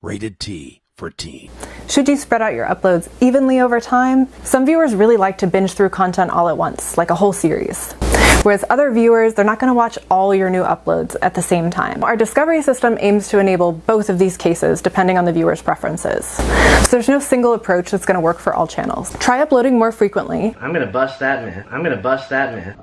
Rated T for teen. Should you spread out your uploads evenly over time? Some viewers really like to binge through content all at once, like a whole series. Whereas other viewers, they're not going to watch all your new uploads at the same time. Our discovery system aims to enable both of these cases depending on the viewer's preferences. So there's no single approach that's going to work for all channels. Try uploading more frequently. I'm gonna bust that man. I'm gonna bust that man.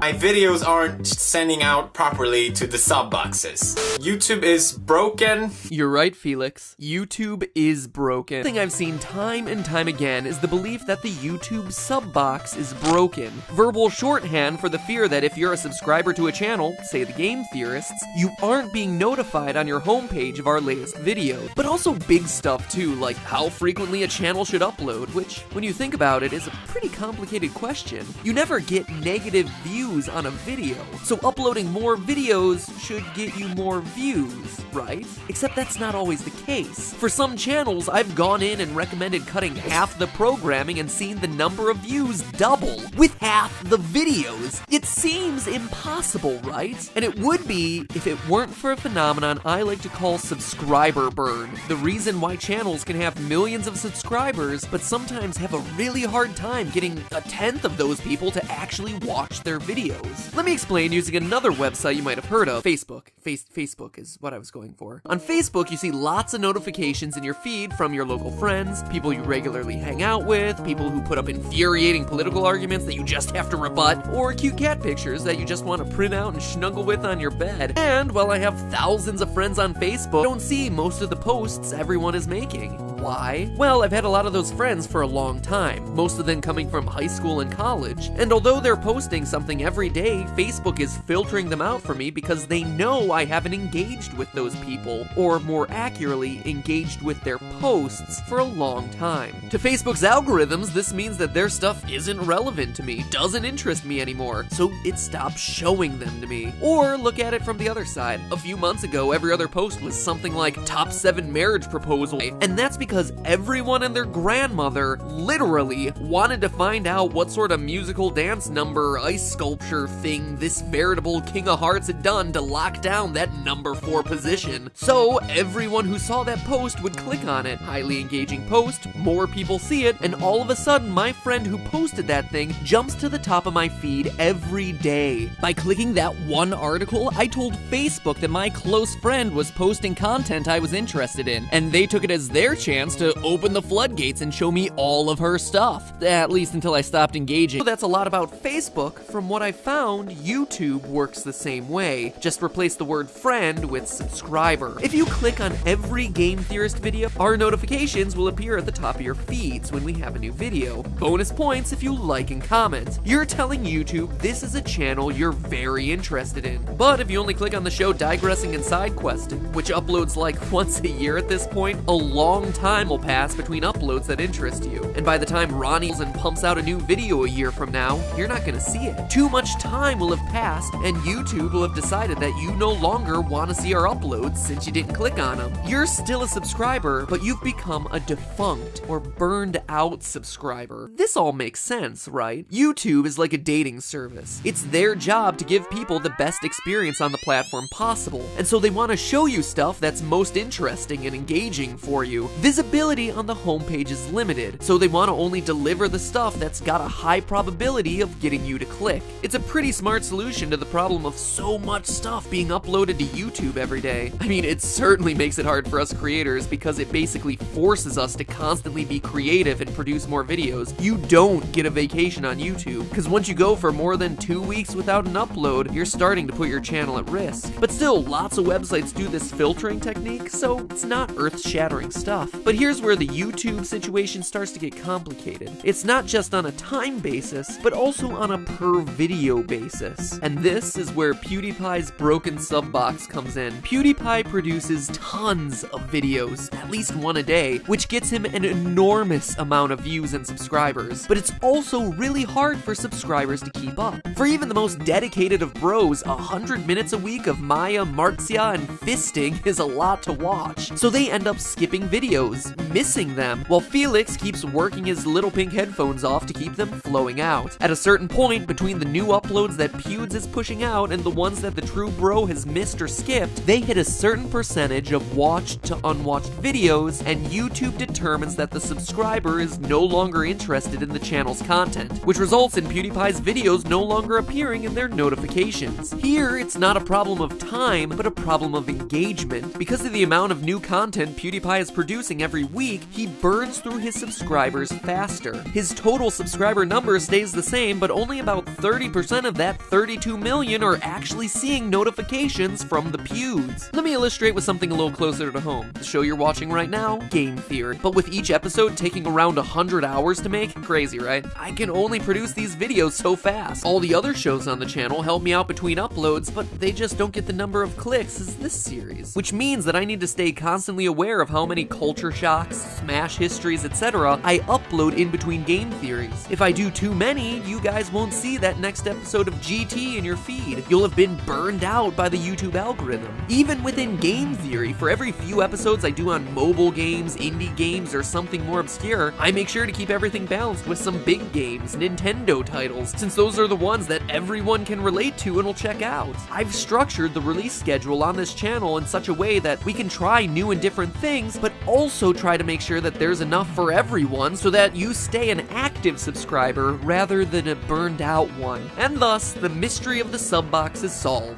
My videos aren't sending out properly to the sub boxes. YouTube is broken. You're right, Felix. YouTube is broken. The thing I've seen time and time again is the belief that the YouTube sub box is broken. Verbal shorthand for the fear that if you're a subscriber to a channel, say the Game Theorists, you aren't being notified on your homepage of our latest video. But also big stuff too, like how frequently a channel should upload, which, when you think about it, is a pretty complicated question. You never get negative views on a video, so uploading more videos should get you more views, right? Except that's not always the case. For some channels, I've gone in and recommended cutting half the programming and seen the number of views double with half the videos. It seems impossible, right? And it would be if it weren't for a phenomenon I like to call subscriber burn. The reason why channels can have millions of subscribers, but sometimes have a really hard time getting a tenth of those people to actually watch their videos videos. Let me explain using another website you might have heard of, Facebook. Face Facebook is what I was going for. On Facebook, you see lots of notifications in your feed from your local friends, people you regularly hang out with, people who put up infuriating political arguments that you just have to rebut, or cute cat pictures that you just want to print out and snuggle with on your bed. And while I have thousands of friends on Facebook, I don't see most of the posts everyone is making. Why? Well, I've had a lot of those friends for a long time, most of them coming from high school and college, and although they're posting something every day, Facebook is filtering them out for me because they know I haven't engaged with those people, or more accurately, engaged with their posts for a long time. To Facebook's algorithms, this means that their stuff isn't relevant to me, doesn't interest me anymore, so it stops showing them to me. Or look at it from the other side. A few months ago, every other post was something like top 7 marriage proposal, and that's because because everyone and their grandmother literally wanted to find out what sort of musical dance number, ice sculpture thing this veritable King of Hearts had done to lock down that number 4 position. So everyone who saw that post would click on it. Highly engaging post, more people see it, and all of a sudden my friend who posted that thing jumps to the top of my feed every day. By clicking that one article, I told Facebook that my close friend was posting content I was interested in, and they took it as their chance chance to open the floodgates and show me all of her stuff. At least until I stopped engaging. So that's a lot about Facebook. From what I found, YouTube works the same way. Just replace the word friend with subscriber. If you click on every Game Theorist video, our notifications will appear at the top of your feeds when we have a new video. Bonus points if you like and comment. You're telling YouTube this is a channel you're very interested in. But if you only click on the show Digressing and Side Questing, which uploads like once a year at this point, a long time time will pass between uploads that interest you. And by the time Ronnie's and pumps out a new video a year from now, you're not gonna see it. Too much time will have passed, and YouTube will have decided that you no longer want to see our uploads since you didn't click on them. You're still a subscriber, but you've become a defunct or burned out subscriber. This all makes sense, right? YouTube is like a dating service. It's their job to give people the best experience on the platform possible, and so they want to show you stuff that's most interesting and engaging for you. Visit Visibility on the homepage is limited, so they want to only deliver the stuff that's got a high probability of getting you to click. It's a pretty smart solution to the problem of so much stuff being uploaded to YouTube every day. I mean, it certainly makes it hard for us creators because it basically forces us to constantly be creative and produce more videos. You don't get a vacation on YouTube, because once you go for more than two weeks without an upload, you're starting to put your channel at risk. But still, lots of websites do this filtering technique, so it's not earth-shattering stuff. But but here's where the YouTube situation starts to get complicated. It's not just on a time basis, but also on a per video basis. And this is where PewDiePie's broken sub box comes in. PewDiePie produces tons of videos, at least one a day, which gets him an enormous amount of views and subscribers. But it's also really hard for subscribers to keep up. For even the most dedicated of bros, 100 minutes a week of Maya, Marzia, and fisting is a lot to watch. So they end up skipping videos missing them, while Felix keeps working his little pink headphones off to keep them flowing out. At a certain point, between the new uploads that Pewds is pushing out and the ones that the true bro has missed or skipped, they hit a certain percentage of watched to unwatched videos, and YouTube determines that the subscriber is no longer interested in the channel's content, which results in PewDiePie's videos no longer appearing in their notifications. Here, it's not a problem of time, but a problem of engagement. Because of the amount of new content PewDiePie is producing every week, he burns through his subscribers faster. His total subscriber number stays the same, but only about 30% of that 32 million are actually seeing notifications from the Pewds. Let me illustrate with something a little closer to home. The show you're watching right now, Game Theory. But with each episode taking around 100 hours to make, crazy, right? I can only produce these videos so fast. All the other shows on the channel help me out between uploads, but they just don't get the number of clicks as this series. Which means that I need to stay constantly aware of how many culture shocks, smash histories, etc. I upload in between game theories. If I do too many, you guys won't see that next episode of GT in your feed. You'll have been burned out by the YouTube algorithm. Even within game theory, for every few episodes I do on mobile games, indie games, or something more obscure, I make sure to keep everything balanced with some big games, Nintendo titles, since those are the ones that everyone can relate to and will check out. I've structured the release schedule on this channel in such a way that we can try new and different things, but also try to make sure that there's enough for everyone so that you stay an active subscriber rather than a burned out one. And thus, the mystery of the sub box is solved.